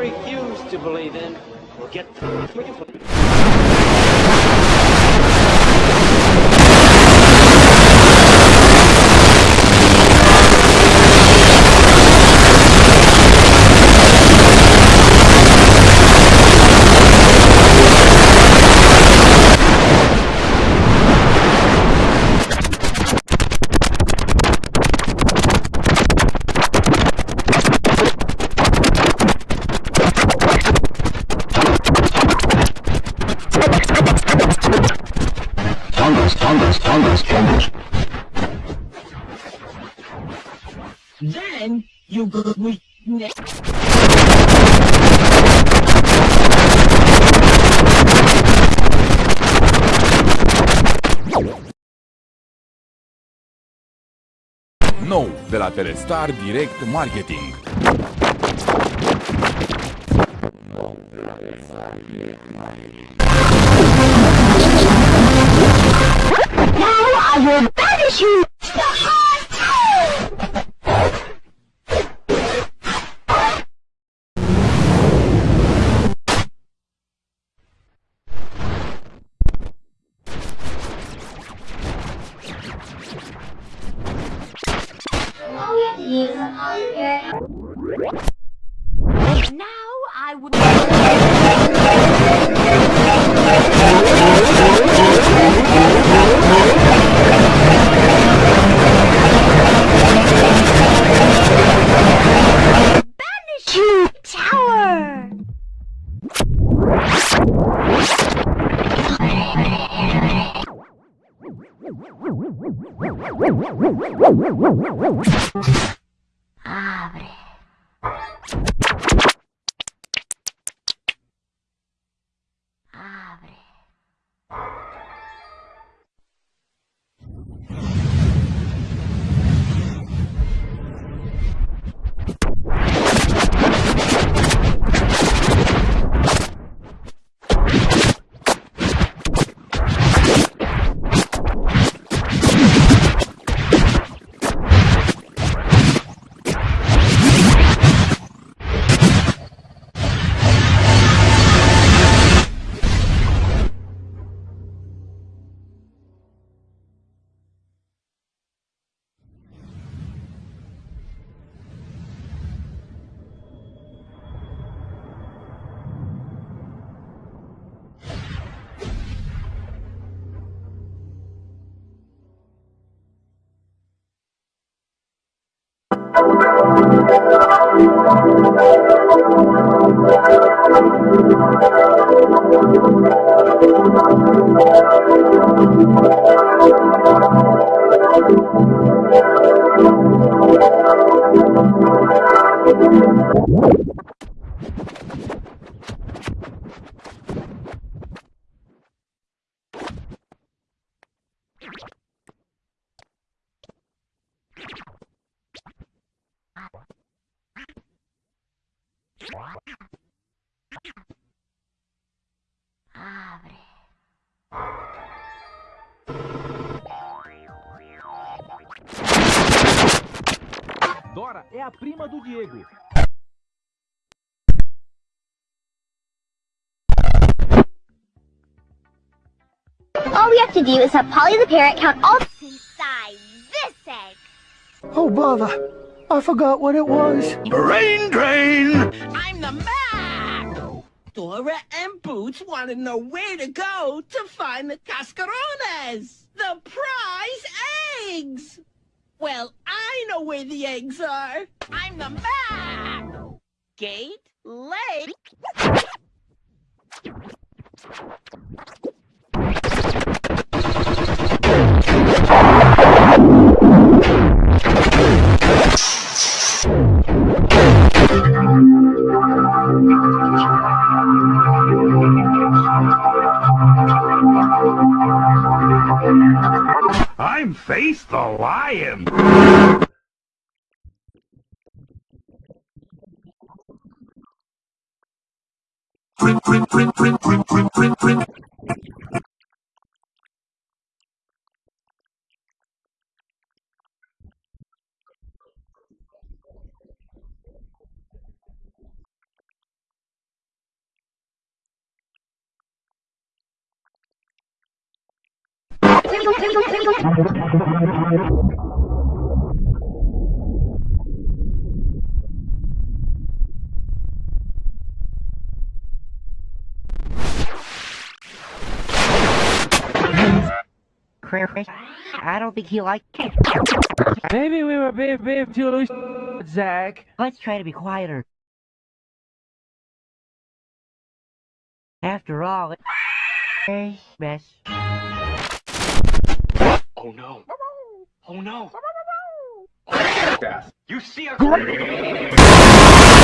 refuse to believe in, will get Tongas, Then you go with next. Nou, de la Telestar Direct Marketing. Now Now I would. Banish you tower. What? Abre. Dora é a prima do Diego. All we have to do is have Polly the parrot count all the eggs inside this egg. Oh, bother. I forgot what it was. Brain drain! I'm the Map! Dora and Boots want to know where to go to find the cascarones, the prize eggs! Well, I know where the eggs are. I'm the Map! Gate Lake. I'm Face the Lion! Crayfish, I don't think he liked it. Maybe we were being, too loose, Zach. Let's try to be quieter. After all, it's mess. Oh no. Oh no. Oh, you see a